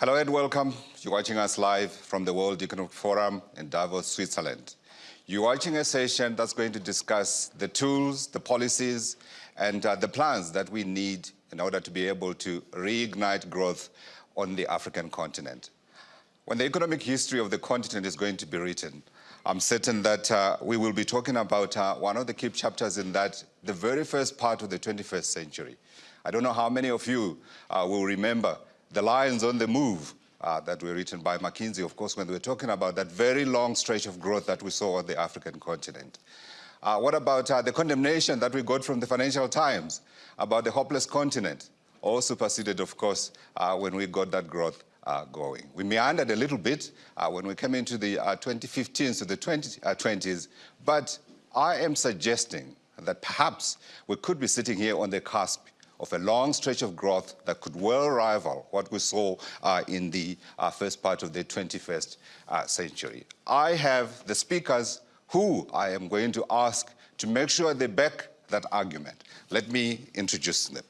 Hello and welcome. You're watching us live from the World Economic Forum in Davos, Switzerland. You're watching a session that's going to discuss the tools, the policies, and uh, the plans that we need in order to be able to reignite growth on the African continent. When the economic history of the continent is going to be written, I'm certain that uh, we will be talking about uh, one of the key chapters in that, the very first part of the 21st century. I don't know how many of you uh, will remember the Lions on the Move uh, that were written by McKinsey, of course, when they were talking about that very long stretch of growth that we saw on the African continent. Uh, what about uh, the condemnation that we got from the Financial Times about the hopeless continent? All superseded, of course, uh, when we got that growth uh, going. We meandered a little bit uh, when we came into the 2015s to the 2020s, but I am suggesting that perhaps we could be sitting here on the cusp of a long stretch of growth that could well rival what we saw uh, in the uh, first part of the 21st uh, century. I have the speakers who I am going to ask to make sure they back that argument. Let me introduce them.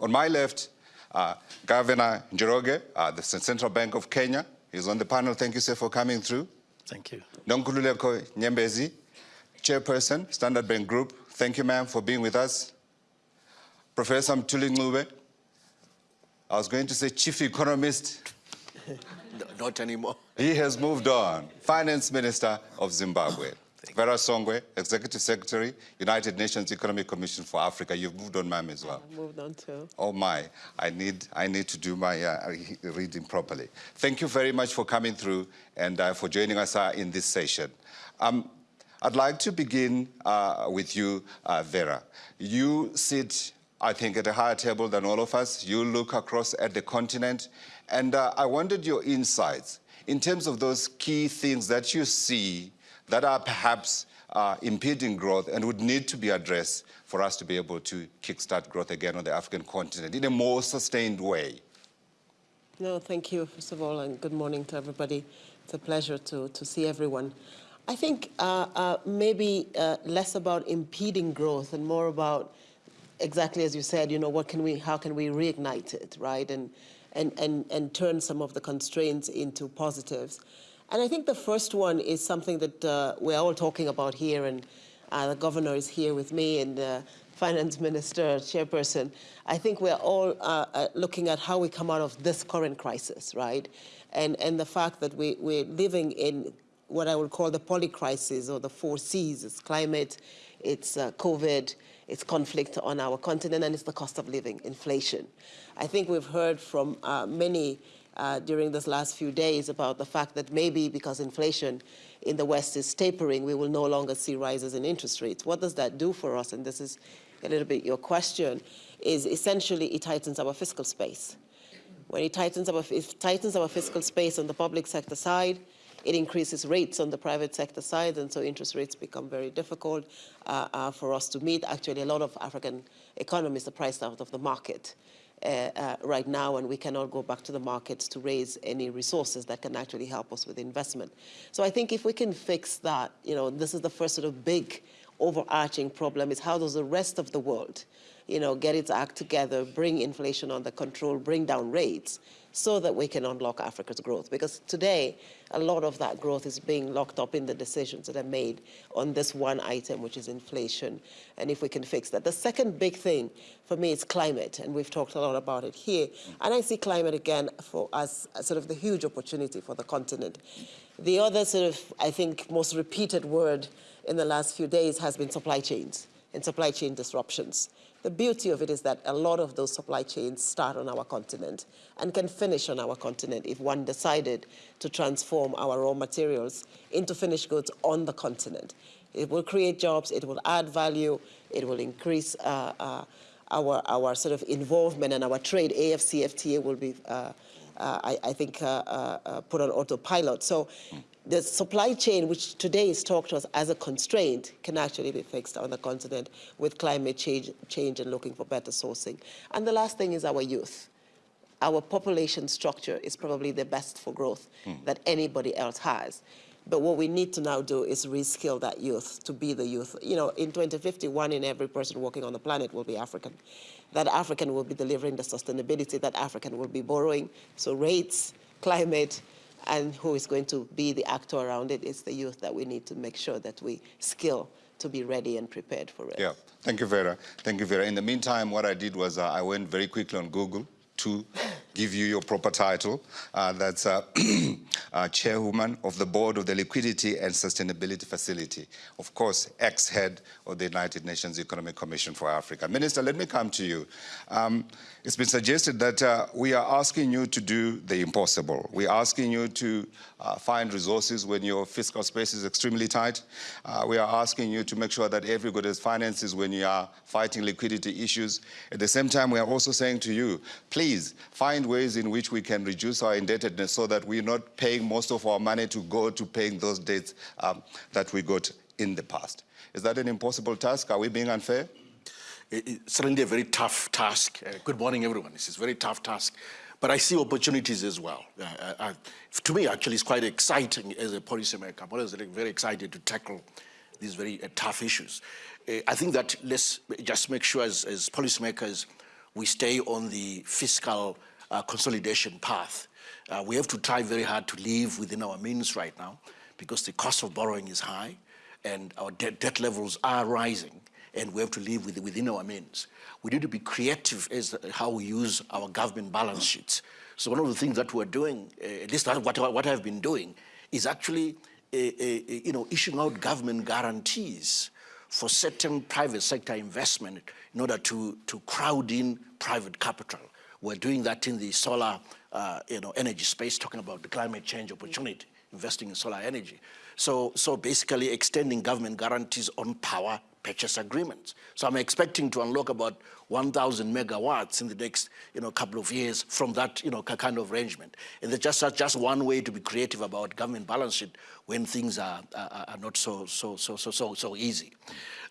On my left, uh, Governor Njoroge, uh, the Central Bank of Kenya, is on the panel. Thank you, sir, for coming through. Thank you. Nonkululeko Nyembezi, Chairperson, Standard Bank Group. Thank you, ma'am, for being with us. Professor Mthuli Ncube, I was going to say chief economist. Not anymore. He has moved on. Finance Minister of Zimbabwe. Vera Songwe, Executive Secretary, United Nations Economic Commission for Africa. You've moved on, ma'am, as well. I moved on too. Oh my, I need, I need to do my uh, reading properly. Thank you very much for coming through and uh, for joining us uh, in this session. Um, I'd like to begin uh, with you, uh, Vera. You sit I think, at a higher table than all of us. You look across at the continent, and uh, I wanted your insights in terms of those key things that you see that are perhaps uh, impeding growth and would need to be addressed for us to be able to kickstart growth again on the African continent in a more sustained way. No, thank you, first of all, and good morning to everybody. It's a pleasure to, to see everyone. I think uh, uh maybe uh, less about impeding growth and more about exactly as you said, you know, what can we, how can we reignite it, right? And, and, and, and turn some of the constraints into positives. And I think the first one is something that uh, we're all talking about here, and uh, the governor is here with me, and the finance minister, chairperson. I think we're all uh, uh looking at how we come out of this current crisis, right? And, and the fact that we, we're living in what I would call the polycrisis or the four C's. It's climate, it's uh, COVID, it's conflict on our continent, and it's the cost of living, inflation. I think we've heard from uh, many uh, during this last few days about the fact that maybe because inflation in the West is tapering, we will no longer see rises in interest rates. What does that do for us? And this is a little bit your question, is essentially it tightens our fiscal space. When it tightens our, it tightens our fiscal space on the public sector side, it increases rates on the private sector side, and so interest rates become very difficult uh, uh, for us to meet. Actually, a lot of African economies are priced out of the market. Uh, uh, right now, and we cannot go back to the markets to raise any resources that can actually help us with investment. So I think if we can fix that, you know, this is the first sort of big overarching problem is how does the rest of the world, you know, get its act together, bring inflation under control, bring down rates, so that we can unlock Africa's growth. Because today, a lot of that growth is being locked up in the decisions that are made on this one item, which is inflation, and if we can fix that. The second big thing for me is climate, and we've talked a lot about it here. And I see climate again for as sort of the huge opportunity for the continent. The other sort of, I think, most repeated word in the last few days has been supply chains and supply chain disruptions. The beauty of it is that a lot of those supply chains start on our continent and can finish on our continent if one decided to transform our raw materials into finished goods on the continent. It will create jobs, it will add value, it will increase uh, uh, our, our sort of involvement and our trade. AFCFTA will be, uh, uh I, I, think, uh, uh, put on autopilot. So the supply chain, which today is talked to us as a constraint, can actually be fixed on the continent with climate change, change and looking for better sourcing. And the last thing is our youth. Our population structure is probably the best for growth mm. that anybody else has. But what we need to now do is reskill that youth to be the youth. You know, in 2050, one in every person working on the planet will be African. That African will be delivering the sustainability, that African will be borrowing. So rates, climate, and who is going to be the actor around it. it is the youth that we need to make sure that we skill to be ready and prepared for it. Yeah, thank you, Vera. Thank you, Vera. In the meantime, what I did was uh, I went very quickly on Google to give you your proper title. Uh, that's uh, uh, chairwoman of the board of the Liquidity and Sustainability Facility. Of course, ex-head of the United Nations Economic Commission for Africa. Minister, let me come to you. Um, it's been suggested that uh, we are asking you to do the impossible. We're asking you to uh, find resources when your fiscal space is extremely tight. Uh, we are asking you to make sure that everybody has finances when you are fighting liquidity issues. At the same time, we are also saying to you, please find ways in which we can reduce our indebtedness so that we're not paying most of our money to go to paying those debts um, that we got in the past. Is that an impossible task? Are we being unfair? It's certainly a very tough task. Uh, good morning, everyone. This is a very tough task. But I see opportunities as well. Uh, uh, uh, to me, actually, it's quite exciting as a policymaker. I'm always very excited to tackle these very uh, tough issues. Uh, I think that let's just make sure as, as policymakers, we stay on the fiscal uh, consolidation path. Uh, we have to try very hard to live within our means right now because the cost of borrowing is high and our debt, debt levels are rising and we have to live with, within our means. We need to be creative as how we use our government balance sheets. So one of the things that we're doing, uh, at least what, what I've been doing, is actually uh, uh, you know, issuing out government guarantees for certain private sector investment in order to, to crowd in private capital. We're doing that in the solar uh, you know, energy space, talking about the climate change opportunity, investing in solar energy. So, so basically extending government guarantees on power purchase agreements. So I'm expecting to unlock about 1,000 megawatts in the next you know, couple of years from that you know, kind of arrangement. And that's just, that's just one way to be creative about government balance sheet when things are, are, are not so, so, so, so, so, so easy.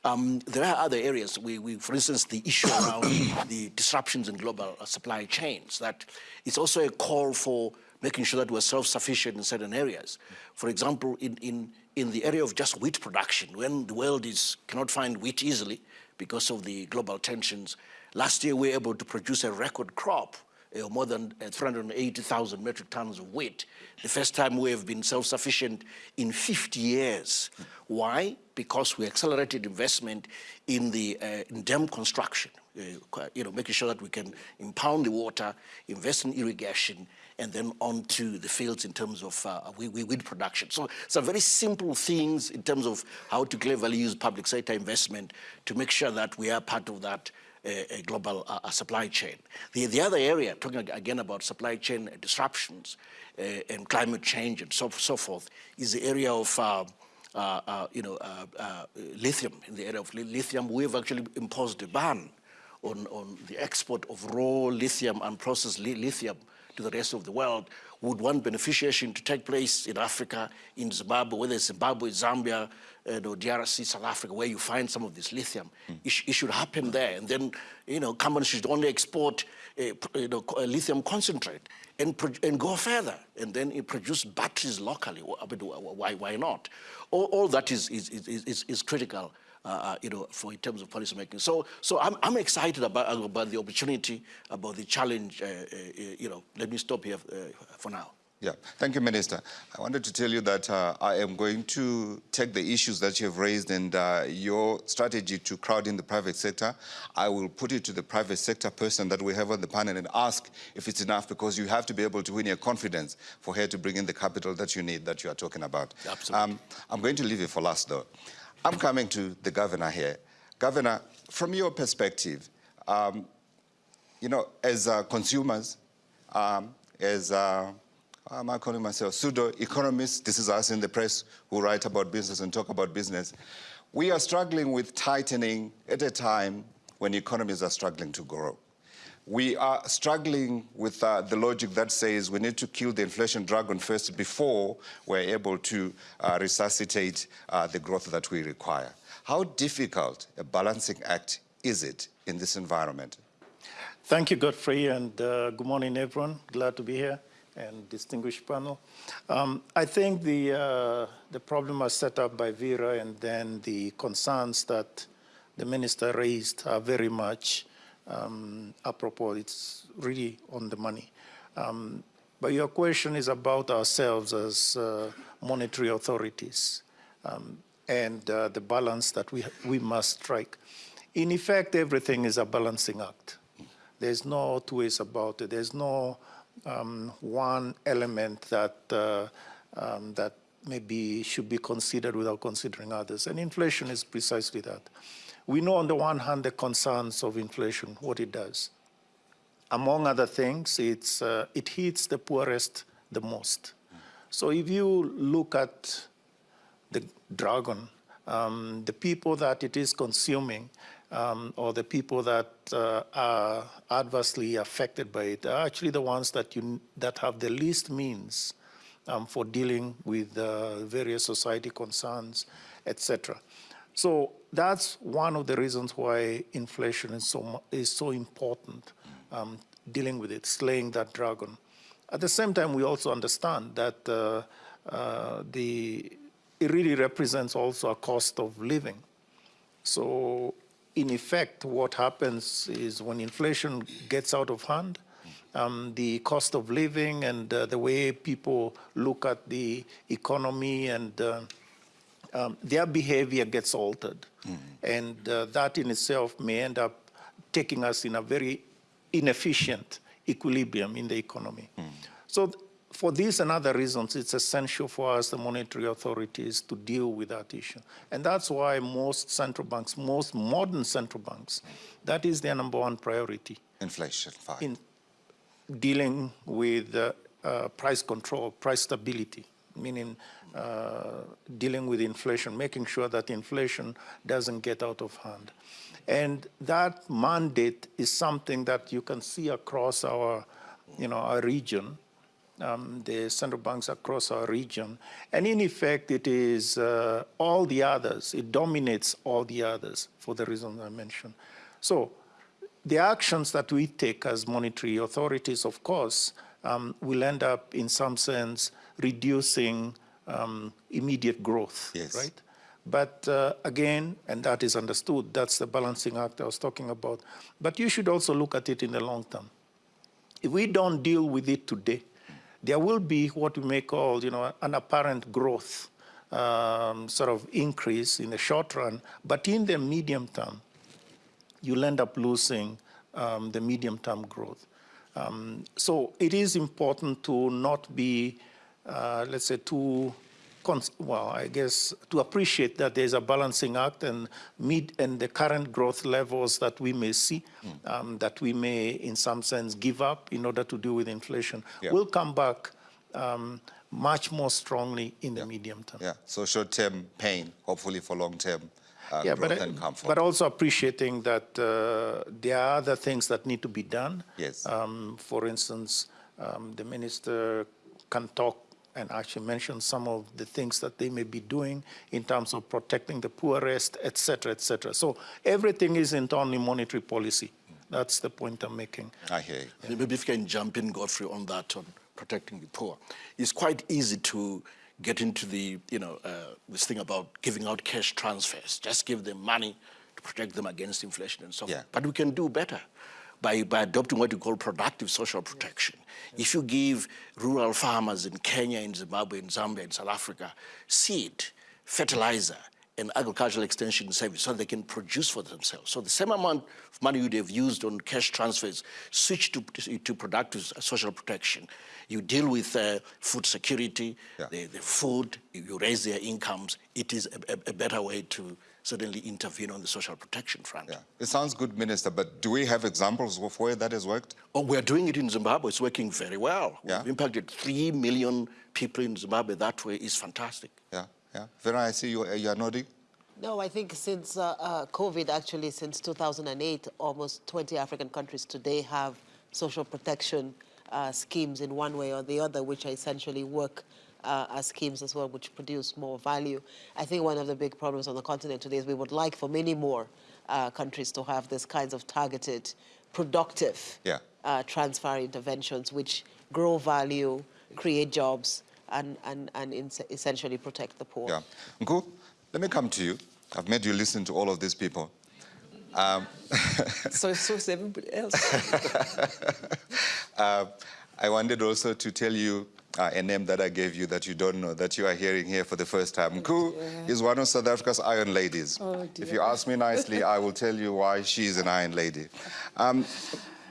Um, there are other areas. We, we, for instance, the issue around the disruptions in global supply chains, that it's also a call for making sure that we're self-sufficient in certain areas. For example, in, in, in the area of just wheat production, when the world is, cannot find wheat easily because of the global tensions, last year we were able to produce a record crop uh, more than uh, 380,000 metric tons of wheat. The first time we have been self-sufficient in 50 years. Why? Because we accelerated investment in the uh, in dam construction, uh, you know, making sure that we can impound the water, invest in irrigation, and then onto the fields in terms of uh, weed production. So some very simple things in terms of how to cleverly use public sector investment to make sure that we are part of that a, global uh, supply chain. The, the other area, talking again about supply chain disruptions uh, and climate change and so, so forth, is the area of uh, uh, uh you know, uh, lithium. In the area of lithium, we have actually imposed a ban on, on the export of raw lithium and processed li lithium to the rest of the world. Would want beneficiation to take place in Africa, in Zimbabwe, whether it's Zimbabwe, Zambia, uh, know, DRC, South Africa, where you find some of this lithium. Mm. It, sh it, should happen there. And then, you know, companies should only export uh, you know, lithium concentrate and, and go further and then produce batteries locally. Why, why not? All, all that is, is, is, is critical. Uh, uh, you know, for in terms of policy making. So, so I'm, I'm excited about, about the opportunity, about the challenge. Uh, uh you know, let me stop here uh, for now. Yeah, thank you, Minister. I wanted to tell you that uh, I am going to take the issues that you have raised and uh, your strategy to crowd in the private sector. I will put it to the private sector person that we have on the panel and ask if it's enough because you have to be able to win your confidence for her to bring in the capital that you need, that you are talking about. Absolutely. Um, I'm going to leave it for last, though. I'm coming to the governor here. Governor, from your perspective, um, you know, as uh, consumers, um, as uh, I'm not calling myself pseudo-economists. This is us in the press who write about business and talk about business. We are struggling with tightening at a time when economies are struggling to grow. We are struggling with uh, the logic that says we need to kill the inflation dragon first before we're able to uh, resuscitate uh, the growth that we require. How difficult a balancing act is it in this environment? Thank you, Godfrey, and uh, good morning, everyone. Glad to be here. and distinguished panel. Um, I think the, uh, the problem was set up by Vera and then the concerns that the minister raised are very much um, apropos. It's really on the money. Um, but your question is about ourselves as uh, monetary authorities um, and uh, the balance that we, we must strike. In effect, everything is a balancing act. There's no two ways about it. There's no um, one element that, uh, um, that maybe should be considered without considering others. And inflation is precisely that. We know on the one hand the concerns of inflation, what it does. Among other things, it's, uh, it hits the poorest the most. So if you look at the dragon, um, the people that it is consuming um, or the people that uh, are adversely affected by it are actually the ones that, you, that have the least means um, for dealing with uh, various society concerns, etc. So that's one of the reasons why inflation is so, is so important, um, dealing with it, slaying that dragon. At the same time, we also understand that uh, uh, the, it really represents also a cost of living. So in effect, what happens is when inflation gets out of hand, um, the cost of living and uh, the way people look at the economy and uh, um, their behavior gets altered. Mm. And uh, that in itself may end up taking us in a very inefficient equilibrium in the economy. Mm. So for these and other reasons, it's essential for us, the monetary authorities, to deal with that issue. And that's why most central banks, most modern central banks, that is their number one priority. Inflation, fine. In dealing with uh, uh, price control, price stability, meaning uh, dealing with inflation, making sure that inflation doesn't get out of hand. And that mandate is something that you can see across our, you know, our region um, the central banks across our region. And in effect, it is uh, all the others. It dominates all the others for the reasons I mentioned. So the actions that we take as monetary authorities, of course, um, will end up in some sense reducing um, immediate growth, yes. right? But uh, again, and that is understood, that's the balancing act I was talking about. But you should also look at it in the long term. If we don't deal with it today, there will be what we may call, you know, an apparent growth um, sort of increase in the short run, but in the medium term, you'll end up losing um, the medium-term growth. Um, so it is important to not be, uh, let's say, too well, I guess, to appreciate that there's a balancing act and meet and the current growth levels that we may see, mm. um, that we may, in some sense, give up in order to deal with inflation, yeah. will come back um, much more strongly in yeah. the medium term. Yeah, so short-term pain, hopefully for long-term uh, yeah, growth but, and comfort. But also appreciating that uh, there are other things that need to be done. Yes. Um, for instance, um, the minister can talk and actually mention some of the things that they may be doing in terms of protecting the poorest, et cetera, et cetera. So everything isn't only monetary policy. That's the point I'm making. I hear you. Yeah. Maybe if you can jump in, Godfrey, on that, on protecting the poor. It's quite easy to get into the, you know, uh, this thing about giving out cash transfers. Just give them money to protect them against inflation and so yeah. forth. But we can do better by, by adopting what you call productive social protection. If you give rural farmers in Kenya, in Zimbabwe, in Zambia, in South Africa, seed, fertilizer, and agricultural extension service so they can produce for themselves. So the same amount of money you'd have used on cash transfers, switch to, to productive social protection. You deal with uh, food security, yeah. the, the food, you raise their incomes. It is a, a, a better way to certainly intervene on the social protection front. Yeah. It sounds good, Minister, but do we have examples of where that has worked? Oh, we're doing it in Zimbabwe. It's working very well. Yeah. We've impacted 3 million people in Zimbabwe. That way is fantastic. Yeah, yeah. Vera, I see you, you are nodding. No, I think since uh, uh, COVID, actually, since 2008, almost 20 African countries today have social protection uh, schemes in one way or the other, which essentially work uh, schemes as well, which produce more value. I think one of the big problems on the continent today is we would like for many more uh, countries to have this kinds of targeted, productive yeah. uh, transfer interventions which grow value, create jobs, and, and, and essentially protect the poor. Yeah. Nku, let me come to you. I've made you listen to all of these people. Um, so, so is everybody else. uh, I wanted also to tell you uh, a name that I gave you that you don't know, that you are hearing here for the first time. Nku is one of South Africa's iron ladies. Oh, if you ask me nicely, I will tell you why she's an iron lady. Um,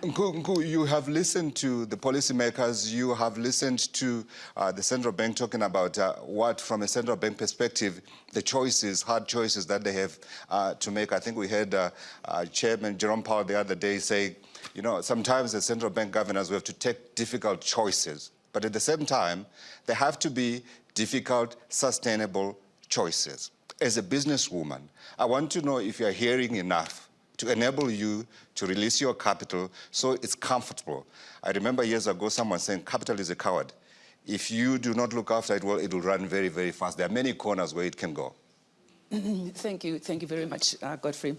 Nku, Nku, you have listened to the policymakers, you have listened to uh, the central bank talking about uh, what, from a central bank perspective, the choices, hard choices that they have uh, to make. I think we heard uh, uh, Chairman Jerome Powell the other day say, you know, sometimes as central bank governors, we have to take difficult choices. But at the same time, there have to be difficult, sustainable choices. As a businesswoman, I want to know if you're hearing enough to enable you to release your capital so it's comfortable. I remember years ago someone saying capital is a coward. If you do not look after it well, it will run very, very fast. There are many corners where it can go. thank you. Thank you very much, uh, Godfrey.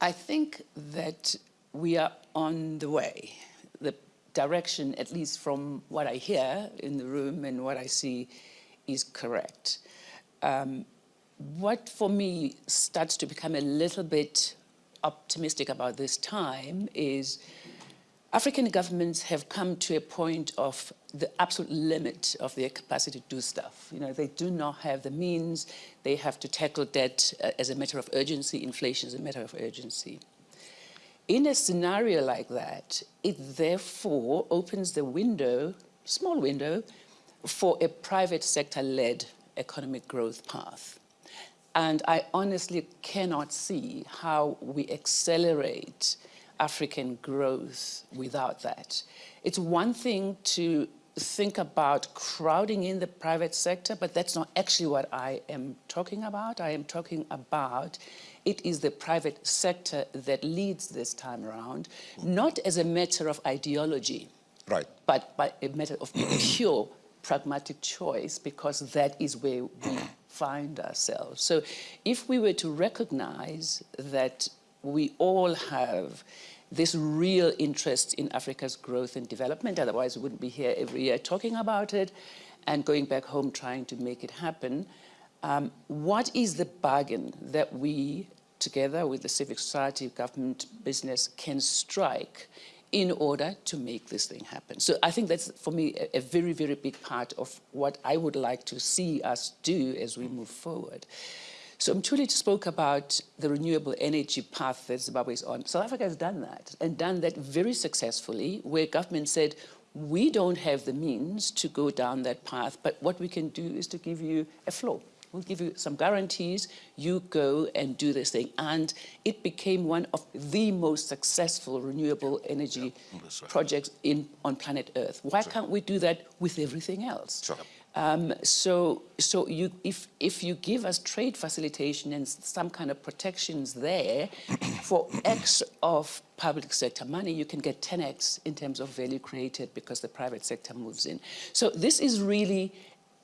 I think that we are on the way. Direction, at least from what I hear in the room and what I see, is correct. Um, what for me starts to become a little bit optimistic about this time is African governments have come to a point of the absolute limit of their capacity to do stuff. You know, they do not have the means. They have to tackle debt uh, as a matter of urgency. Inflation is a matter of urgency. In a scenario like that, it therefore opens the window, small window, for a private sector-led economic growth path. And I honestly cannot see how we accelerate African growth without that. It's one thing to think about crowding in the private sector, but that's not actually what I am talking about. I am talking about it is the private sector that leads this time around, not as a matter of ideology, right. but by a matter of pure pragmatic choice, because that is where we find ourselves. So if we were to recognize that we all have this real interest in Africa's growth and development, otherwise we wouldn't be here every year talking about it and going back home trying to make it happen, um, what is the bargain that we, together with the civic society, government, business, can strike in order to make this thing happen. So I think that's, for me, a, a, very, very big part of what I would like to see us do as we move forward. So Mthuli spoke about the renewable energy path that Zimbabwe is on. South Africa has done that, and done that very successfully, where government said, we don't have the means to go down that path, but what we can do is to give you a floor. We'll give you some guarantees, you go and do this thing. And it became one of the most successful renewable energy yeah, right. projects in, on planet Earth. Why sure. can't we do that with everything else? Sure. Um, so, so you, if, if you give us trade facilitation and some kind of protections there for X of public sector money, you can get 10X in terms of value created because the private sector moves in. So this is really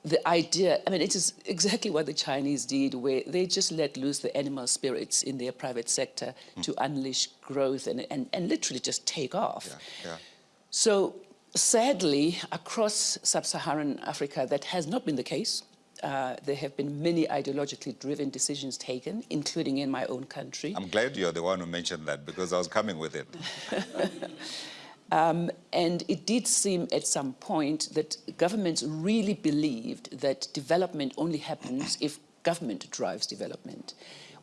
the idea, I mean, it is exactly what the Chinese did, where they just let loose the animal spirits in their private sector mm. to unleash growth and, and, and literally just take off. Yeah, yeah. So sadly, across sub-Saharan Africa, that has not been the case. Uh, there have been many ideologically driven decisions taken, including in my own country. I'm glad you're the one who mentioned that because I was coming with it. Um, and it did seem at some point that governments really believed that development only happens if government drives development.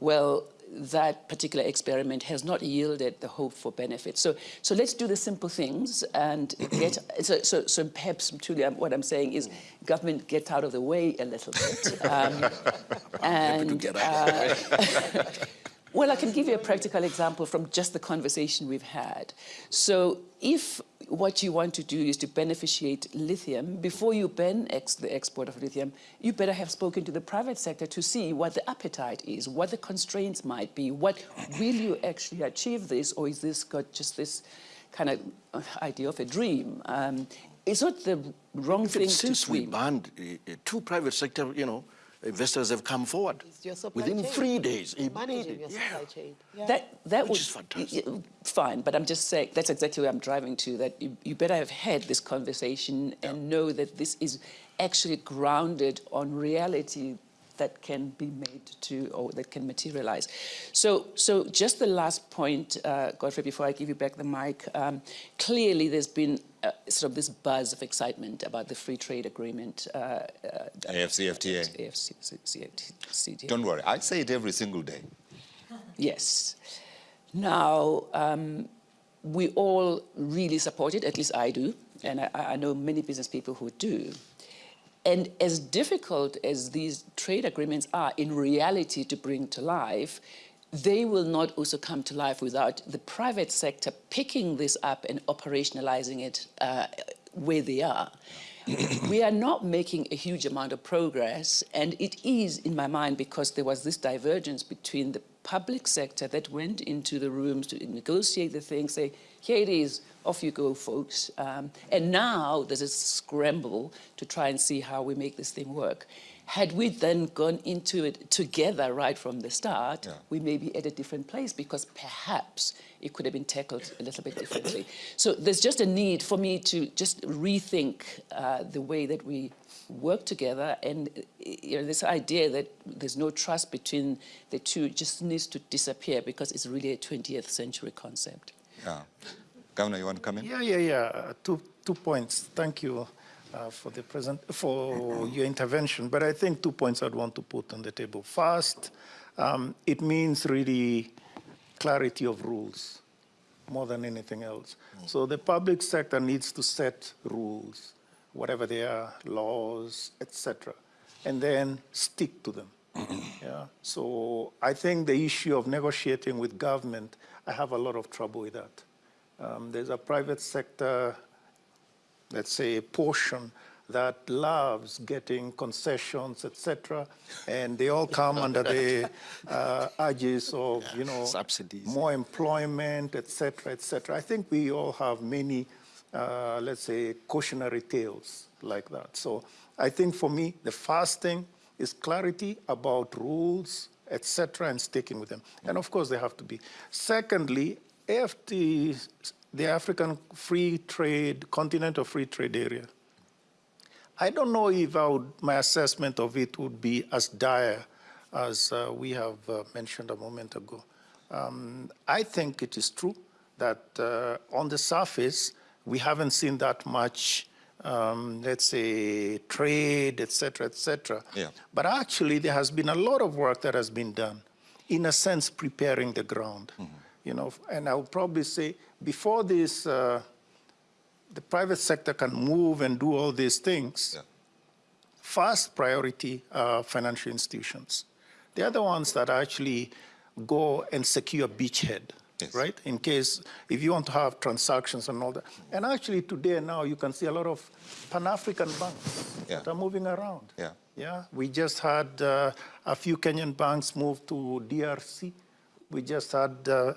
Well, that particular experiment has not yielded the hope for benefit. So, so let's do the simple things and get, so, so, so perhaps truly what I'm saying is government get out of the way a little bit. Um, and, uh, Well, I can give you a practical example from just the conversation we've had. So if what you want to do is to beneficiate lithium, before you ban ex the export of lithium, you better have spoken to the private sector to see what the appetite is, what the constraints might be, what will you actually achieve this, or is this got just this kind of uh, idea of a dream? Um, it's not the wrong thing since to Since we banned uh, uh, two private sector, you know, investors have come forward It's your supply within chain. three days. Managing immediately. your Yeah. chain. Yeah. That, that Which would, is fantastic. y- y- Fine, but I'm just saying, that's exactly where I'm driving to, that you, you better have had this conversation and know that this is actually grounded on reality that can be made to, or that can materialize. So, so just the last point, uh, Godfrey, before I give you back the mic, um, clearly there's been uh, sort of this buzz of excitement about the free trade agreement. Uh, uh, AFCFTA. AFCFTA. Don't worry, I say it every single day. Yes. Now, um, we all really support it, at least I do, and I, I know many business people who do. And as difficult as these trade agreements are in reality to bring to life, they will not also come to life without the private sector picking this up and operationalizing it uh, where they are. we are not making a huge amount of progress, and it is, in my mind, because there was this divergence between the public sector that went into the rooms to negotiate the thing, say, here it is, off you go, folks. Um, and now there's a scramble to try and see how we make this thing work. Had we then gone into it together right from the start, Yeah. we may be at a different place because perhaps it could have been tackled a little bit differently. So there's just a need for me to just rethink uh, the way that we work together and uh, you know, this idea that there's no trust between the two just needs to disappear because it's really a 20th century concept. Yeah. Governor, you want to come in? Yeah, yeah, yeah. Uh, Two, two points. Thank you uh, for the present, for your intervention. But I think two points I'd want to put on the table. First, um, it means really clarity of rules more than anything else. So the public sector needs to set rules, whatever they are, laws, etc., and then stick to them. yeah. So I think the issue of negotiating with government, I have a lot of trouble with that. Um, there's a private sector, let's say, a portion that loves getting concessions, etc., and they all come under the uh, urges of, you know, subsidies. more employment, etc., etc. I think we all have many, uh, let's say, cautionary tales like that. So I think for me, the first thing is clarity about rules, etc., and sticking with them. And of course, they have to be. Secondly, AFT, the African Free Trade, Continental Free Trade Area, I don't know if I would, my assessment of it would be as dire as uh, we have uh, mentioned a moment ago. Um, I think it is true that uh, on the surface, we haven't seen that much, um, let's say, trade, et cetera, et cetera. Yeah. But actually, there has been a lot of work that has been done, in a sense, preparing the ground. You know, and I would probably say before this, uh, the private sector can move and do all these things. Yeah. First priority are financial institutions. They are the other ones that actually go and secure beachhead, Yes. right? In case if you want to have transactions and all that. And actually today now you can see a lot of Pan-African banks Yeah. that are moving around. Yeah. Yeah, we just had uh, a few Kenyan banks move to DRC. We just had, uh,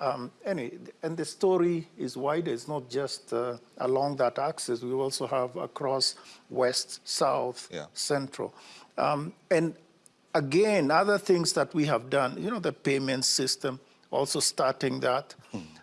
um, anyway, and the story is wider. It's not just uh, along that axis. We also have across west, south, Yeah. central. Um, and again, other things that we have done, you know, the payment system, also starting that.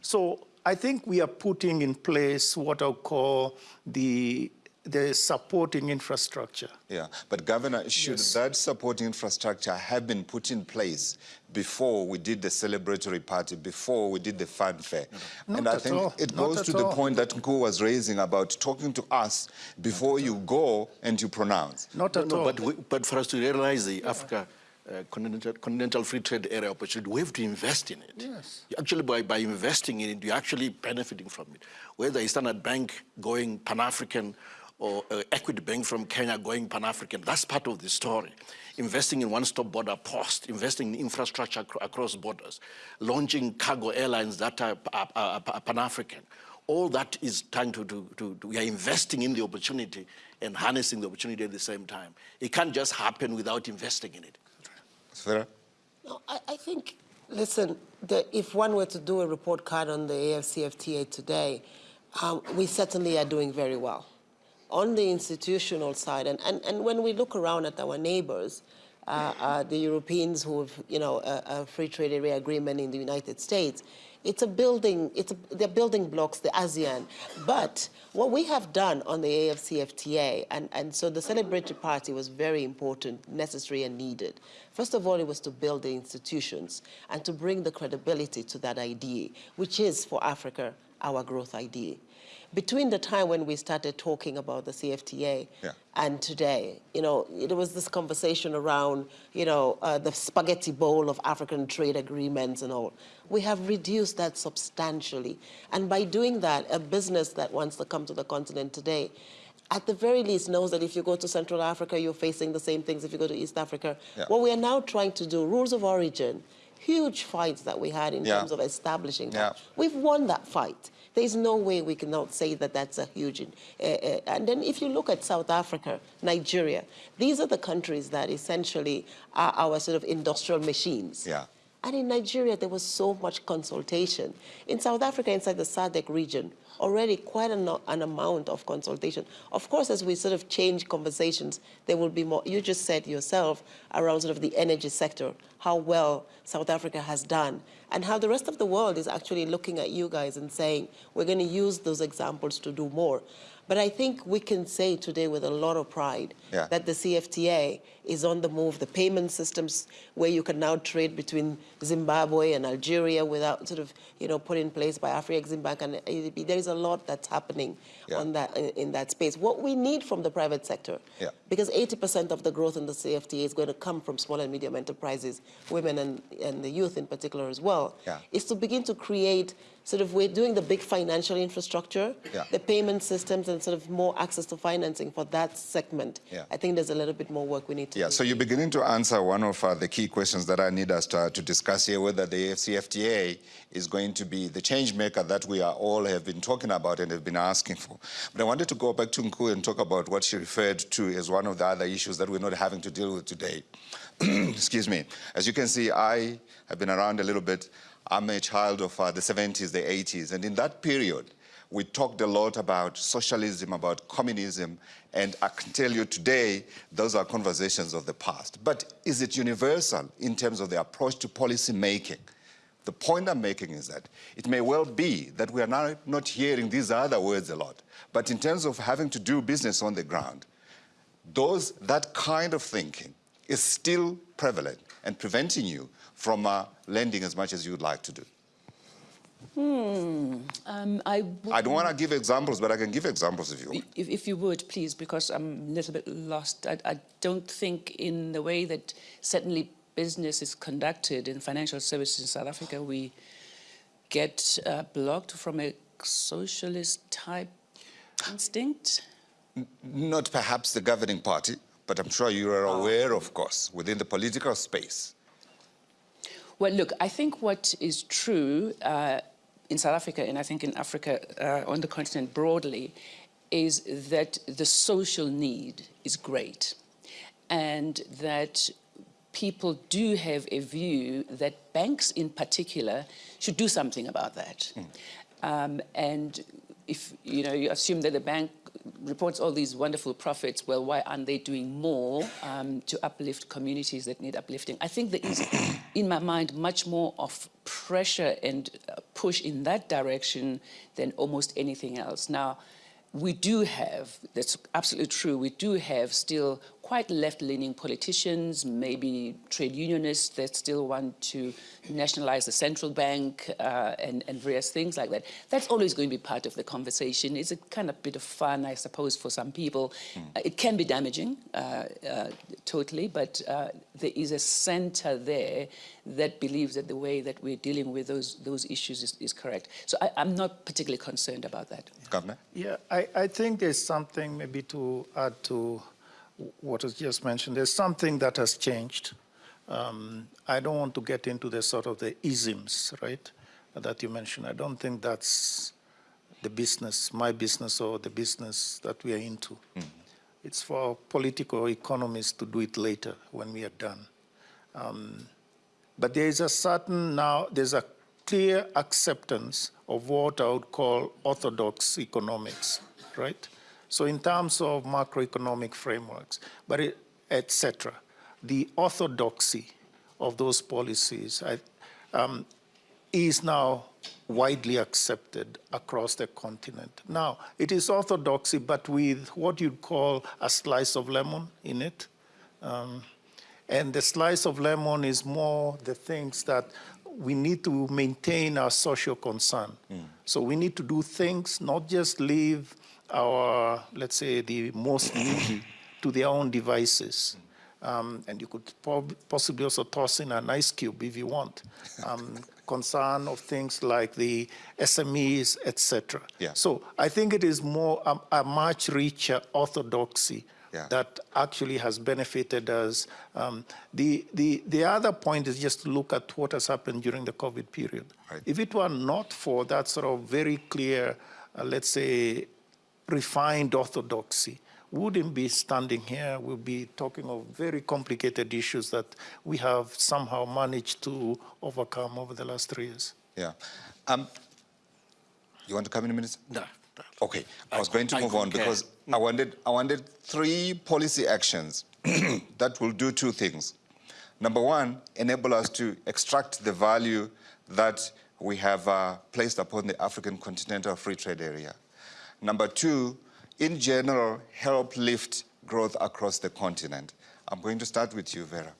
So I think we are putting in place what I'll call the, the supporting infrastructure. Yeah, but Governor, should that supporting infrastructure have been put in place before we did the celebratory party, before we did the fanfare? and Not I at think all. it Not goes at to the point that Nku was raising about talking to us before you go and you pronounce. Not at no, all. but, we, but for us to realize the Africa uh, continental, continental free trade area opportunity, we have to invest in it. Yes. Actually, by, by investing in it, you're actually benefiting from it. Whether it's Standard Bank going Pan-African or uh, Equity Bank from Kenya going Pan-African, that's part of the story. Investing in one-stop border post, investing in infrastructure acro- across borders, launching cargo airlines that are, are, are- are Pan-African. All that is trying to, to, to, to- we are investing in the opportunity and harnessing the opportunity at the same time. It can't just happen without investing in it. Sfera? No, I, I think, listen, the, if one were to do a report card on the AFCFTA today, um, we certainly are doing very well. On the institutional side, and, and, and when we look around at our neighbors, uh, uh, the Europeans who have, you know, a, a free trade area agreement in the United States, it's a building, it's a, they're building blocks, the ASEAN. But what we have done on the AFCFTA, and, and so the celebratory party was very important, necessary and needed. First of all, it was to build the institutions and to bring the credibility to that idea, which is for Africa our growth idea. Between the time when we started talking about the CFTA Yeah. and today, you know, there was this conversation around, you know, uh, the spaghetti bowl of African trade agreements and all. We have reduced that substantially. And by doing that, a business that wants to come to the continent today, at the very least knows that if you go to Central Africa, you're facing the same things if you go to East Africa. Yeah. What we are now trying to do, rules of origin, huge fights that we had in Yeah. terms of establishing Yeah. that. We've won that fight. There's no way we cannot say that that's a huge. Uh, uh, and then if you look at South Africa, Nigeria, these are the countries that essentially are our sort of industrial machines. Yeah. And in Nigeria, there was so much consultation. In South Africa, inside the SADC region, already quite an, an amount of consultation. Of course, as we sort of change conversations, there will be more. You just said yourself around sort of the energy sector, how well South Africa has done, and how the rest of the world is actually looking at you guys and saying, we're going to use those examples to do more. But I think we can say today with a lot of pride Yeah. that the CFTA is on the move. The payment systems where you can now trade between Zimbabwe and Algeria without sort of, you know, put in place by Afreximbank and ADB. There is a lot that's happening Yeah. on that in, in that space. What we need from the private sector, Yeah. because 80% of the growth in the CFTA is going to come from small and medium enterprises, women and, and the youth in particular as well, Yeah. is to begin to create sort of, we're doing the big financial infrastructure, Yeah. the payment systems and sort of more access to financing for that segment. Yeah. I think there's a little bit more work we need to Yeah, so you're beginning to answer one of uh, the key questions that I need us to, to discuss here, whether the CFTA is going to be the change maker that we are all have been talking about and have been asking for. But I wanted to go back to Nku and talk about what she referred to as one of the other issues that we're not having to deal with today. Excuse me. As you can see, I have been around a little bit. I'm a child of uh, the 70s, the 80s, and in that period, we talked a lot about socialism, about communism, and I can tell you today, those are conversations of the past. But is it universal in terms of the approach to policy making? The point I'm making is that it may well be that we are now not hearing these other words a lot, but in terms of having to do business on the ground, those, that kind of thinking is still prevalent and preventing you from uh, lending as much as you'd like to do. Um, I I don't want to give examples, but I can give examples if you want. if, if you would, please, because I'm a little bit lost. I, I don't think in the way that certainly business is conducted in financial services in South Africa, we get uh, blocked from a socialist type instinct. Not perhaps the governing party, but I'm sure you are aware, of course, within the political space. Well, look, I think what is true uh, in South Africa, and I think in Africa uh, on the continent broadly, is that the social need is great, and that people do have a view that banks, in particular, should do something about that. Um, and if you know, you assume that the bank reports all these wonderful profits, well, why aren't they doing more um, to uplift communities that need uplifting? I think there is, in my mind, much more of pressure and uh, push in that direction than almost anything else. Now, we do have, that's absolutely true, we do have still quite left-leaning politicians, maybe trade unionists that still want to nationalize the central bank uh, and, and various things like that. That's always going to be part of the conversation. It's a kind of bit of fun, I suppose, for some people. Uh, it can be damaging, uh, uh, totally, but uh, there is a center there that believes that the way that we're dealing with those, those issues is, is correct. So I, I'm not particularly concerned about that. Governor? Yeah, I, I think there's something maybe to add to what was just mentioned. There's something that has changed. Um, I don't want to get into the sort of the isms, right, that you mentioned. I don't think that's the business, my business or the business that we are into. It's for political economists to do it later when we are done. Um, but there is a certain now, there's a clear acceptance of what I would call orthodox economics, right? So in terms of macroeconomic frameworks, but it, et cetera, the orthodoxy of those policies I, um, is now widely accepted across the continent. Now, it is orthodoxy, but with what you'd call a slice of lemon in it. Um, and the slice of lemon is more the things that we need to maintain our social concern. So we need to do things, not just leave our, let's say, the most needy to their own devices. Um, and you could possibly also toss in an ice cube if you want. Um, concern of things like the SMEs, etc. Yeah. So I think it is more a, a much richer orthodoxy Yeah. that actually has benefited us. Um, the, the, the other point is just to look at what has happened during the COVID period. Right. If it were not for that sort of very clear, uh, let's say, refined orthodoxy, wouldn't be standing here. We'll be talking of very complicated issues that we have somehow managed to overcome over the last three years. Yeah. Um, you want to come in a minute? No, no. Okay, I I was going to I move on concur. because I wanted, I wanted three policy actions that will do two things. Number one, enable us to extract the value that we have uh, placed upon the African continental free trade area. Number two, in general, help lift growth across the continent. I'm going to start with you, Vera.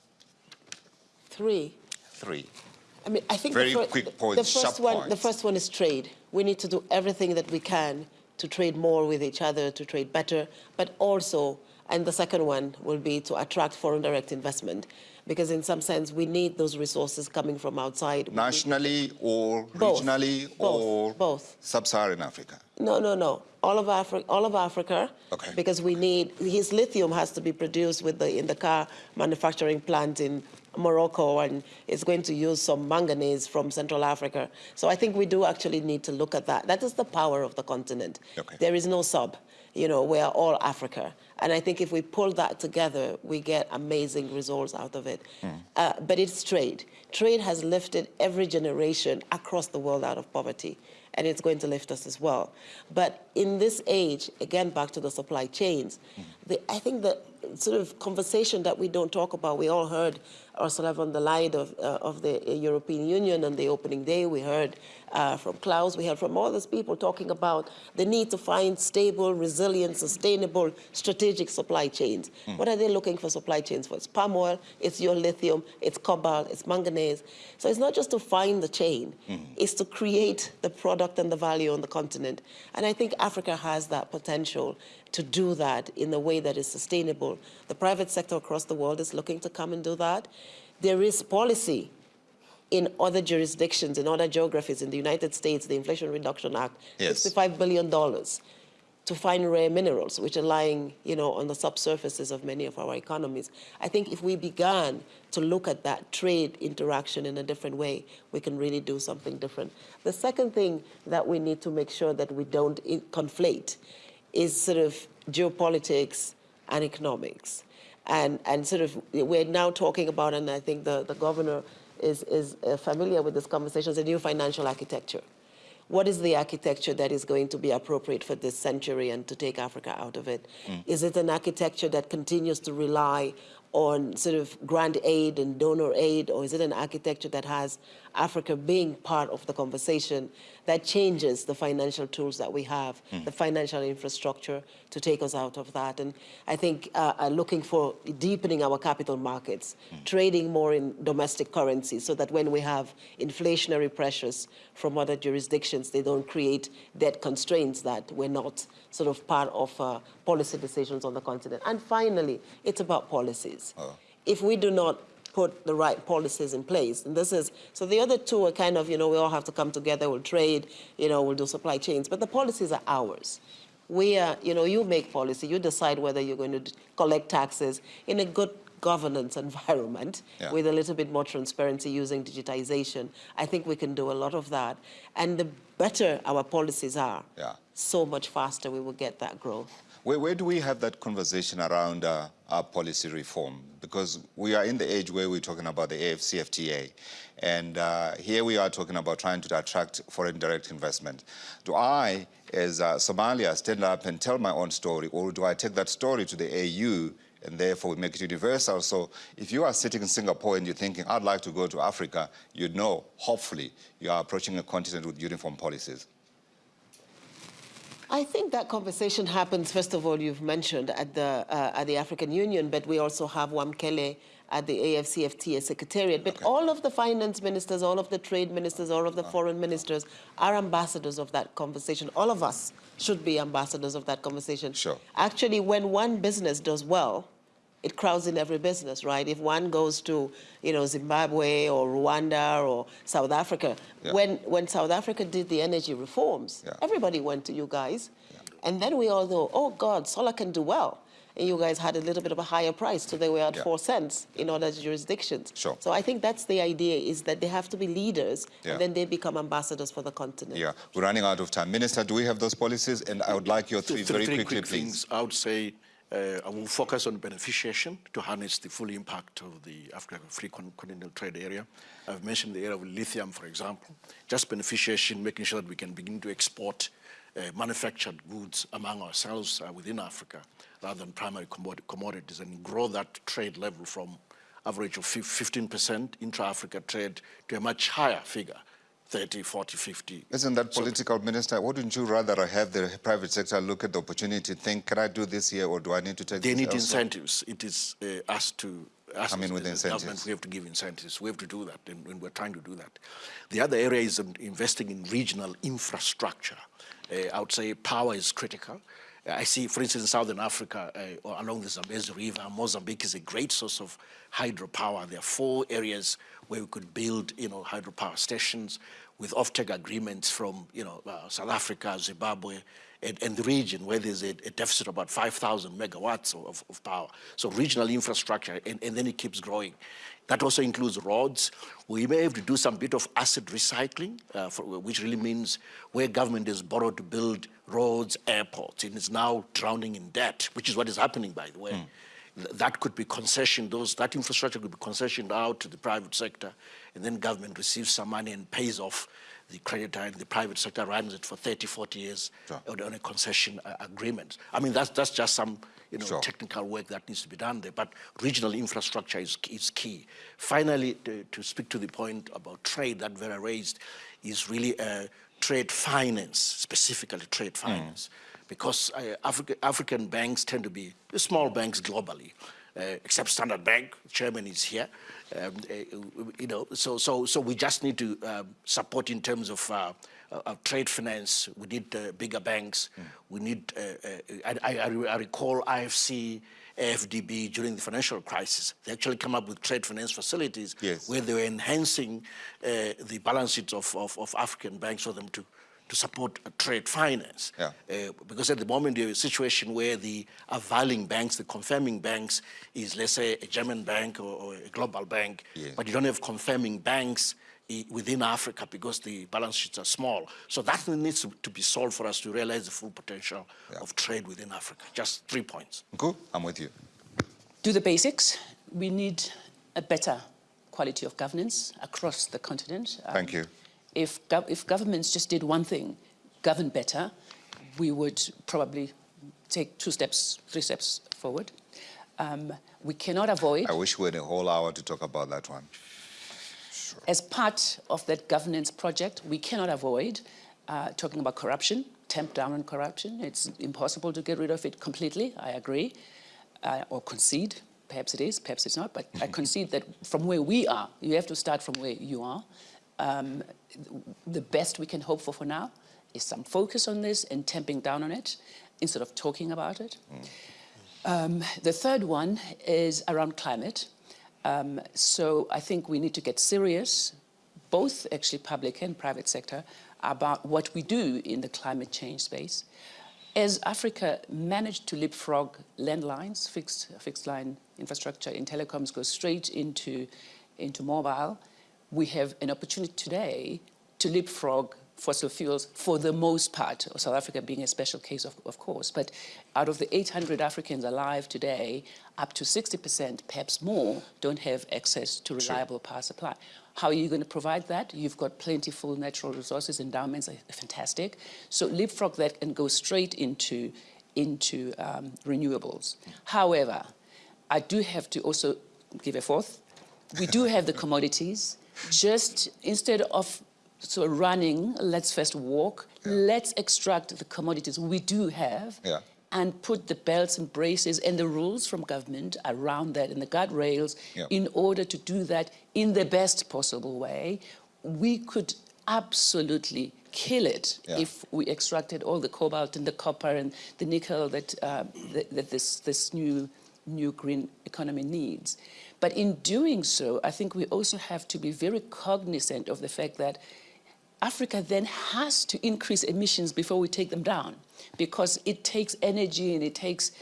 Three, Three. I mean, I think Very the, quick points, the first one, the first one is trade. We need to do everything that we can to trade more with each other, to trade better, but also, and the second one will be to attract foreign direct investment, because in some sense we need those resources coming from outside. Nationally or Both. regionally Both. or Both. sub-Saharan Africa? No, no, no. All of Africa, all of Africa. Okay. Because we need his lithium has to be produced with the in the car manufacturing plant in Morocco, and it's going to use some manganese from Central Africa. So I think we do actually need to look at that. That is the power of the continent. Okay. There is no sub. You know, we are all Africa, and I think if we pull that together, we get amazing results out of it. Uh, but it's trade. Trade has lifted every generation across the world out of poverty and it's going to lift us as well. But in this age, again, back to the supply chains, the, I think the sort of conversation that we don't talk about, we all heard Ursula von der Leyen of, uh, of the European Union on the opening day. We heard uh, from Klaus, we heard from all these people talking about the need to find stable, resilient, sustainable, strategic supply chains. What are they looking for supply chains for? It's palm oil, it's your lithium, it's cobalt, it's manganese. So it's not just to find the chain, it's to create the product and the value on the continent. And I think Africa has that potential to do that in a way that is sustainable. The private sector across the world is looking to come and do that. There is policy in other jurisdictions, in other geographies, in the United States, the Inflation Reduction Act, Yes. $65 billion to find rare minerals, which are lying, you know, on the subsurfaces of many of our economies. I think if we began to look at that trade interaction in a different way, we can really do something different. The second thing that we need to make sure that we don't conflate is sort of geopolitics and economics. And, and sort of, we're now talking about, and I think the, the governor is, is uh, familiar with this conversation, is a new financial architecture. What is the architecture that is going to be appropriate for this century and to take Africa out of it? Is it an architecture that continues to rely on sort of grant aid and donor aid, or is it an architecture that has Africa being part of the conversation that changes the financial tools that we have, the financial infrastructure to take us out of that? And I think uh, uh, looking for deepening our capital markets, trading more in domestic currency so that when we have inflationary pressures from other jurisdictions, they don't create debt constraints that we're not sort of part of uh, policy decisions on the continent. And finally, it's about policies. If we do not put the right policies in place, and this is, so the other two are kind of, you know, we all have to come together, we'll trade, you know, we'll do supply chains, but the policies are ours. We are, you know, you make policy, you decide whether you're going to collect taxes in a good governance environment Yeah. with a little bit more transparency using digitization, I think we can do a lot of that. And the better our policies are, Yeah. so much faster we will get that growth. Where, where do we have that conversation around uh, our policy reform? Because we are in the age where we're talking about the AFCFTA, and uh, here we are talking about trying to attract foreign direct investment. Do I, as uh, Somalia, stand up and tell my own story, or do I take that story to the AU and therefore we make it universal? So if you are sitting in Singapore and you're thinking, I'd like to go to Africa, you know, hopefully, you are approaching a continent with uniform policies. I think that conversation happens, first of all, you've mentioned at the, uh, at the African Union, but we also have Wamkele at the AFCFTA Secretariat. But all of the finance ministers, all of the trade ministers, all of the foreign ministers are ambassadors of that conversation. All of us should be ambassadors of that conversation. Sure. Actually, when one business does well, it crowds in every business, right? If one goes to, you know, Zimbabwe or Rwanda or South Africa, Yeah. when, when South Africa did the energy reforms, Yeah. everybody went to you guys. And then we all know, oh God, solar can do well. And you guys had a little bit of a higher price, so they were at Yeah. four cents in other jurisdictions. Sure. So I think that's the idea, is that they have to be leaders, Yeah. and then they become ambassadors for the continent. Yeah, we're running out of time. Minister, do we have those policies? And I would like your three, very quickly, quick please. things. I would say uh, I will focus on beneficiation to harness the full impact of the Africa Free Con- Continental Trade Area. I've mentioned the area of lithium, for example. Just beneficiation, making sure that we can begin to export uh, manufactured goods among ourselves uh, within Africa rather than primary commodities and grow that trade level from average of 15% intra-Africa trade to a much higher figure, 30, 40, 50. Isn't that political, Minister? Wouldn't you rather have the private sector look at the opportunity, think, can I do this here or do I need to take They need elsewhere? incentives. It is uh, us to us Come in with incentives. government. We have to give incentives. We have to do that, and, and we're trying to do that. The other area is um, investing in regional infrastructure. Uh, I would say power is critical. I see, for instance, in Southern Africa, uh, or along the Zambezi River, Mozambique is a great source of hydropower. There are four areas where we could build, you know, hydropower stations with offtake agreements from, you know, uh, South Africa, Zimbabwe, and, and the region where there's a, a deficit of about 5,000 megawatts of, of power. So regional infrastructure, and, and then it keeps growing. That also includes roads. We may have to do some bit of asset recycling, uh, for, which really means where government has borrowed to build roads, airports, and is now drowning in debt, which is what is happening, by the way. Th- That could be concessioned, those, that infrastructure could be concessioned out to the private sector, and then government receives some money and pays off the creditor, and the private sector runs it for 30, 40 years Sure. on, a concession uh, agreement. I mean, that's, that's just some you know, Sure. technical work that needs to be done there, but regional infrastructure is, is key. Finally, to, to speak to the point about trade that Vera raised, is really uh, trade finance, specifically trade finance, because uh, Africa, African banks tend to be small banks globally. Uh, except Standard Bank, chairman is here. Um, uh, you know, so so so we just need to um, support in terms of uh, uh, trade finance. We need uh, bigger banks. We need. Uh, uh, I, I, I recall IFC, AFDB during the financial crisis. They actually came up with trade finance facilities Yes. where they were enhancing uh, the balance sheets of, of, of African banks for them to to support trade finance. Yeah. Uh, because at the moment, you have a situation where the availing banks, the confirming banks, is let's say a German bank or, or a global bank, Yeah. but you don't have confirming banks within Africa because the balance sheets are small. So that needs to, to be solved for us to realize the full potential Yeah. of trade within Africa. Just three points. Cool, I'm with you. do the basics. We need a better quality of governance across the continent. Um, Thank you. If, gov- if governments just did one thing, govern better, we would probably take two steps, three steps forward. Um, we cannot avoid, I wish we had a whole hour to talk about that one. as part of that governance project, we cannot avoid uh, talking about corruption, tamp down on corruption. It's impossible to get rid of it completely, I agree, uh, or concede. Perhaps it is, perhaps it's not, but I concede that from where we are, you have to start from where you are. Um, the best we can hope for for now is some focus on this and tamping down on it instead of talking about it. Um, the third one is around climate. Um, so I think we need to get serious, both actually public and private sector, about what we do in the climate change space. As Africa managed to leapfrog landlines, fixed, fixed line infrastructure in telecoms goes straight into, into mobile, we have an opportunity today to leapfrog fossil fuels for the most part, South Africa being a special case, of, of course. But out of the 800 Africans alive today, up to 60%, perhaps more, don't have access to reliable power supply. How are you going to provide that? You've got plentiful natural resources, endowments are fantastic. So leapfrog that and go straight into, into um, renewables. However, I do have to also give a fourth. We do have the commodities. Just instead of so running, let's first walk, let's extract the commodities we do have Yeah. and put the belts and braces and the rules from government around that and the guardrails Yeah. in order to do that in the best possible way. We could absolutely kill it Yeah. if we extracted all the cobalt and the copper and the nickel that, uh, that, that this, this new, new green economy needs. But in doing so, I think we also have to be very cognizant of the fact that Africa then has to increase emissions before we take them down because it takes energy and it takes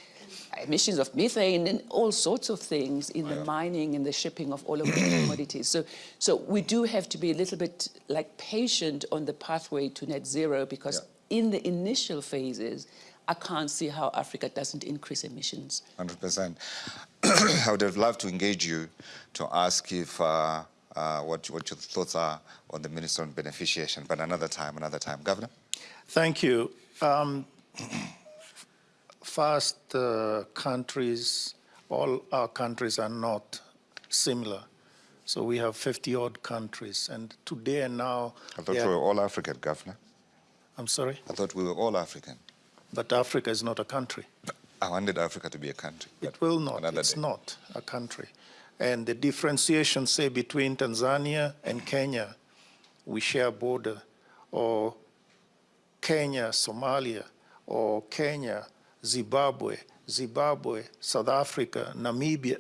emissions of methane and all sorts of things in the mining and the shipping of all of the commodities. So, so we do have to be a little bit like patient on the pathway to net zero because in the initial phases, I can't see how Africa doesn't increase emissions. 100%. I would have loved to engage you to ask if uh, uh, what, what your thoughts are on the Minister on Beneficiation, but another time, another time. Governor? Thank you. Um, first, uh, countries, all our countries are not similar. So we have 50 odd countries, and today and now, I thought we were all African, Governor. I'm sorry, I thought we were all African. But Africa is not a country. I wanted Africa to be a country. It will not. It's day. not a country. And the differentiation, say, between Tanzania and Kenya, we share a border, or Kenya, Somalia, or Kenya, Zimbabwe, Zimbabwe, South Africa, Namibia,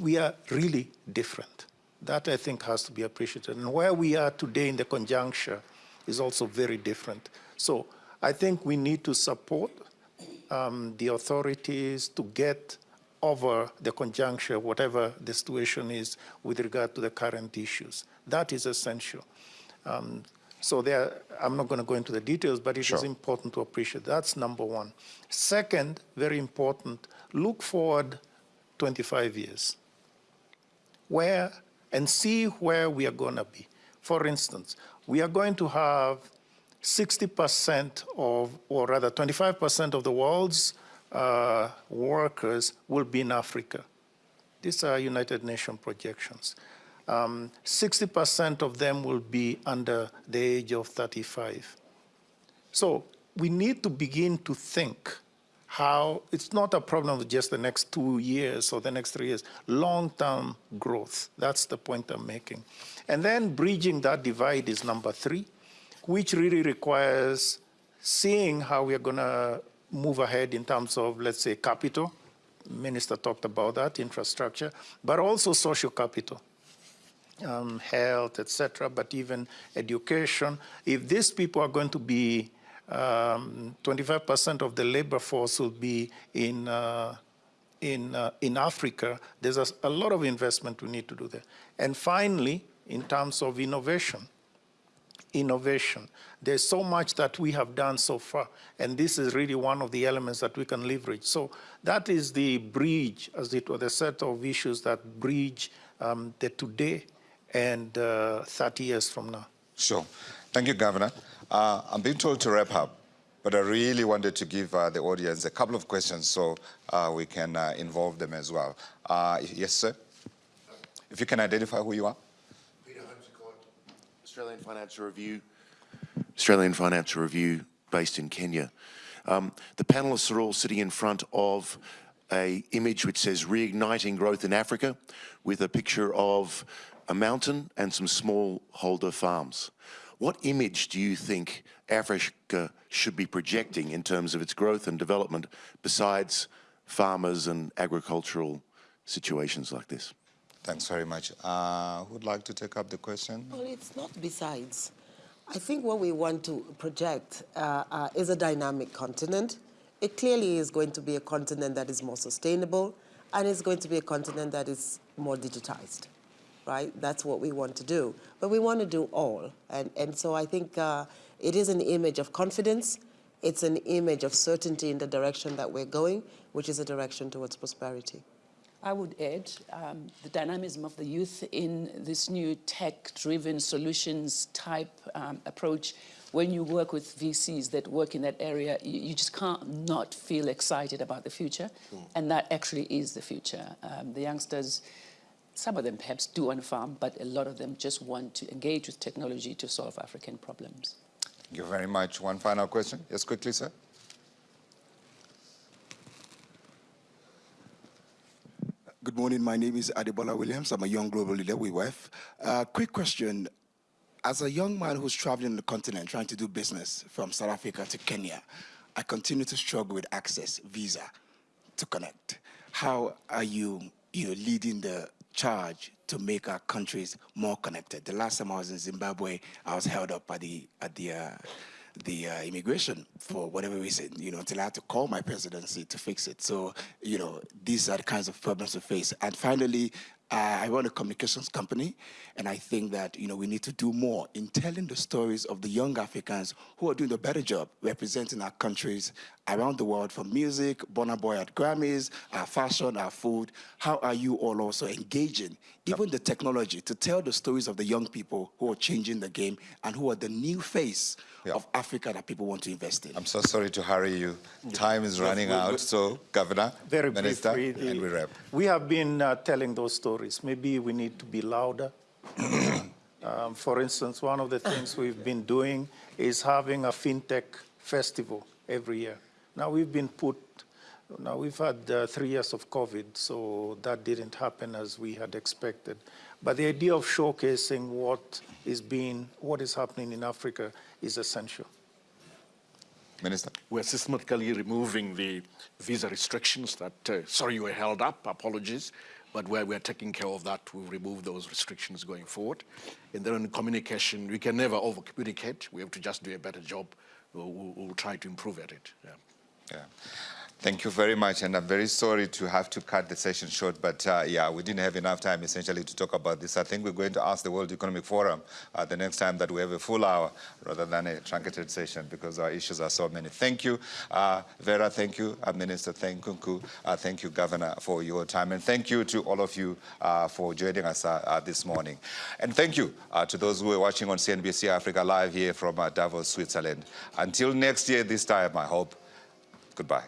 we are really different. That I think has to be appreciated. And where we are today in the conjuncture is also very different. So I think we need to support um, the authorities to get over the conjuncture, whatever the situation is with regard to the current issues. That is essential. Um, so there, I'm not going to go into the details, but it is Sure. important to appreciate. That's number one. Second, very important, look forward 25 years where and see where we are going to be. For instance, we are going to have 60% of, or rather 25% of the world's uh, workers will be in Africa. These are United Nations projections. Um, 60% of them will be under the age of 35. So we need to begin to think how it's not a problem of just the next two years or the next three years, long-term growth. That's the point I'm making. And then bridging that divide is number three, which really requires seeing how we are going to move ahead in terms of, let's say, capital. Minister talked about that, infrastructure, but also social capital um, health, etc., but even education. If these people are going to be, 25% of the labor force will be in, uh, in, uh, in Africa, there's a, a lot of investment we need to do there. And finally, in terms of innovation, innovation. There's so much that we have done so far, and this is really one of the elements that we can leverage. So that is the bridge, as it were, the set of issues that bridge um, the today and uh, 30 years from now. Sure. Thank you, Governor. Uh, I'm being told to wrap up, but I really wanted to give uh, the audience a couple of questions so uh, we can uh, involve them as well. Uh, yes, sir? If you can identify who you are. Australian Financial Review. Australian Financial Review, based in Kenya. Um, the panelists are all sitting in front of a image which says reigniting growth in Africa with a picture of a mountain and some smallholder farms. What image do you think Africa should be projecting in terms of its growth and development besides farmers and agricultural situations like this? Thanks very much. Uh, who would like to take up the question? Well, it's not besides. I think what we want to project uh, uh, is a dynamic continent it clearly is going to be a continent that is more sustainable and it's going to be a continent that is more digitized, right? That's what we want to do. But we want to do all. And, and so I think uh, it is an image of confidence. It's an image of certainty in the direction that we're going, which is a direction towards prosperity. I would add um, the dynamism of the youth in this new tech-driven solutions type um, approach. When you work with VCs that work in that area, you, you just can't not feel excited about the future, and that actually is the future. Um, the youngsters, some of them perhaps do on a farm, but a lot of them just want to engage with technology to solve African problems. Thank you very much. One final question. Yes, quickly, sir. Good morning. My name is Adebola Williams. I'm a young global leader with WEF. Uh, quick question. As a young man who's traveling the continent trying to do business from South Africa to Kenya, I continue to struggle with access, visa, to connect. How are you, you know, leading the charge to make our countries more connected? The last time I was in Zimbabwe, I was held up at the, at the, uh, the uh, immigration for whatever reason, you know, until I had to call my presidency to fix it. So, you know, these are the kinds of problems we face. And finally, uh, I run a communications company, and I think that, you know, we need to do more in telling the stories of the young Africans who are doing a better job representing our countries around the world from music, Burna Boy at Grammys, our fashion, our food. How are you all also engaging, even the technology, to tell the stories of the young people who are changing the game and who are the new face Yeah. of Africa that people want to invest in? I'm so sorry to hurry you. Time is running we- we- out. So, Governor, Vera Minister, briefly, and we wrap. We have been uh, telling those stories. Maybe we need to be louder. um, for instance, one of the things we've been doing is having a fintech festival every year. Now we've been put, now we've had uh, three years of COVID, so that didn't happen as we had expected. But the idea of showcasing what is being, what is happening in Africa is essential. Minister. We're systematically removing the visa restrictions that, uh, sorry you were held up, apologies, but where we're taking care of that, we'll remove those restrictions going forward. And then on communication, we can never over-communicate. We have to just do a better job. We'll, we'll, we'll try to improve at it. Yeah. Yeah. Thank you very much, and I'm very sorry to have to cut the session short, but uh, yeah, we didn't have enough time essentially to talk about this. I think we're going to ask the World Economic Forum uh, the next time that we have a full hour rather than a truncated session because our issues are so many. Thank you, uh, Vera, thank you, uh, Minister, thank you, uh, thank you, Governor, for your time, and thank you to all of you uh, for joining us this morning. And thank you to those who are watching on CNBC Africa Live here from Davos, Switzerland. Until next year, this time, I hope, goodbye.